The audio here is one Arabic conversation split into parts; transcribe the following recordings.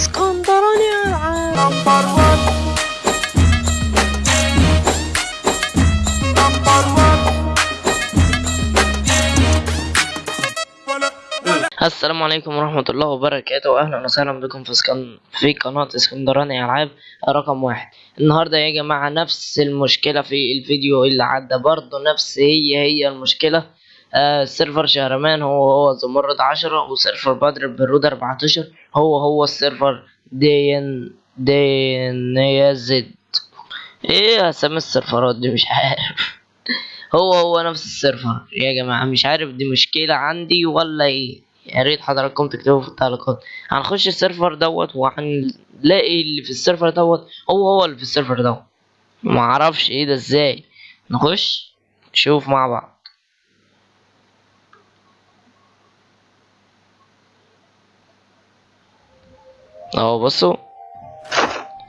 اسكندراني العاب number 1 number 1 السلام عليكم ورحمة الله وبركاته. وأهلا وسهلا بكم في سكن... في قناة اسكندراني ألعاب رقم واحد. النهاردة يا جماعة نفس المشكلة في الفيديو اللي عدى. برضه نفس هي هي المشكلة. آه server شهرمان هو هو زمرد عشرة و server بدر البدور أربعتاشر هو هو ال server دين دين زد. إيه اسامي ال serverات دي؟ مش عارف. هو هو نفس ال server. يا جماعة مش عارف دي مشكلة عندي ولا إيه. يا ريت حضراتكم تكتبوا في التعليقات. هنخش ال server دوت وهنلاقي اللي في ال server دوت هو هو اللي في ال server دوت. معرفش إيه ده إزاي. نخش نشوف مع بعض. اهو بصوا.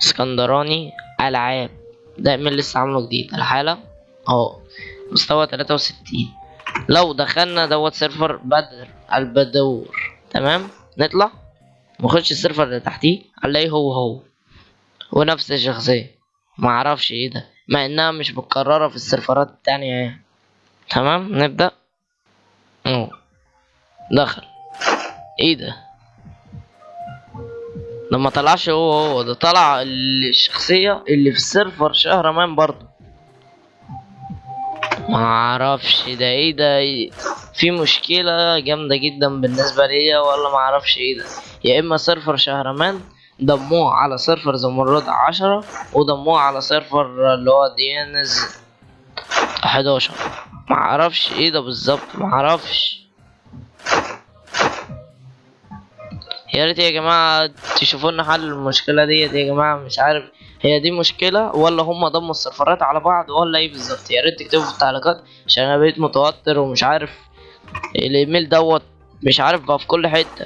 اسكندراني العاب. ده من لسه عامله جديد. الحالة اهو. مستوى تلاتة وستين. لو دخلنا دوت server بدر البدور. تمام؟ نطلع. نخش ال server اللي تحتيه. هنلاقيه هو هو. ونفس الشخصية. معرفش إيه ده. مع انها مش متكررة في ال serverات التانية يعني. تمام؟ نبدأ. اهو. دخل. إيه ده؟ ده ما طلعش هو هو ده طلع الشخصية اللي في السيرفر شهرمان برضه. ما أعرفش ده إيه ده إيه؟ في مشكلة جامدة جدا بالنسبة ليا ولا ما أعرفش إيه ده. يا اما سيرفر شهرمان ضموه على سيرفر زمرد عشرة وضموه على سيرفر اللي هو ديانز حداشر. ما أعرفش إيه ده بالظبط ما يا ريت يا جماعة تشوفوا لنا حل المشكلة ديت يا جماعة مش عارف هي دي مشكلة ولا هم ضموا السيرفرات على بعض ولا إيه بالظبط. يا ريت تكتبوا في التعليقات عشان أنا بقيت متوتر ومش عارف الإيميل دوت مش عارف بقى في كل حتة.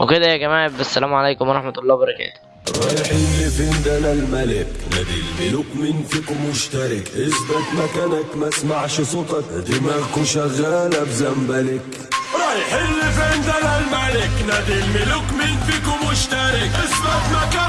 وكده يا جماعة بالسلام عليكم ورحمة الله وبركاته. رايحين لفين ده أنا الملك نادي الملوك مين فيكم مشترك. اثبت مكانك ما اسمعش صوتك. دماغكوا شغالة بزنبلك. رايحين لفين ده أنا الملك. نادي الملوك مين فيكم مشترك اثبت مكانك